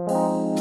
Música